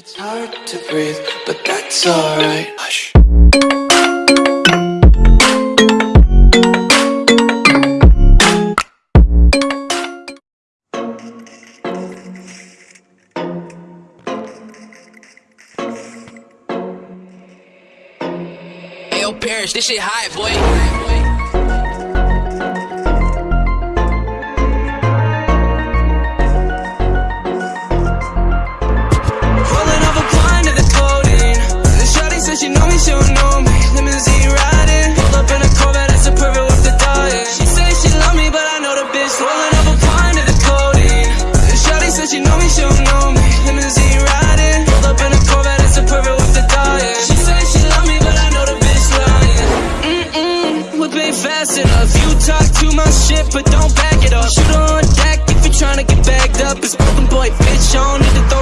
It's hard to breathe, but that's alright. Hush. Yo, Parrish, this shit high, boy. but don't back it up. Shoot on deck if you're trying to get bagged up. It's broken boy, bitch, on need to throw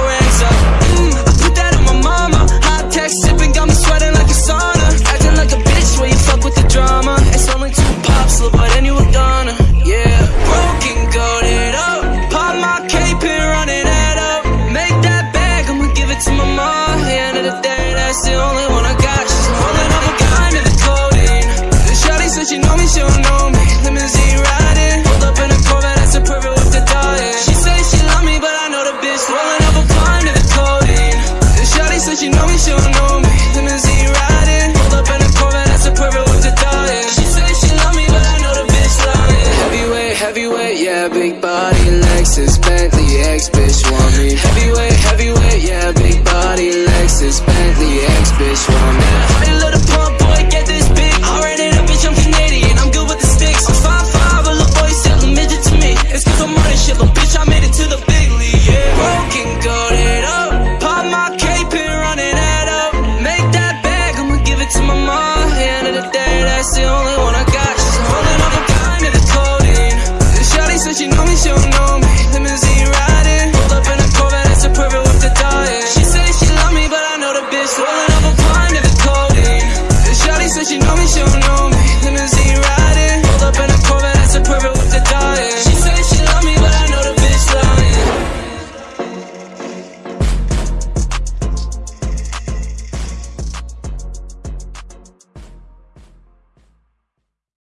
big body, Lexus, Bentley, ex-bitch want me. Heavyweight, heavyweight, yeah, big body, Lexus, Bentley, ex-bitch want me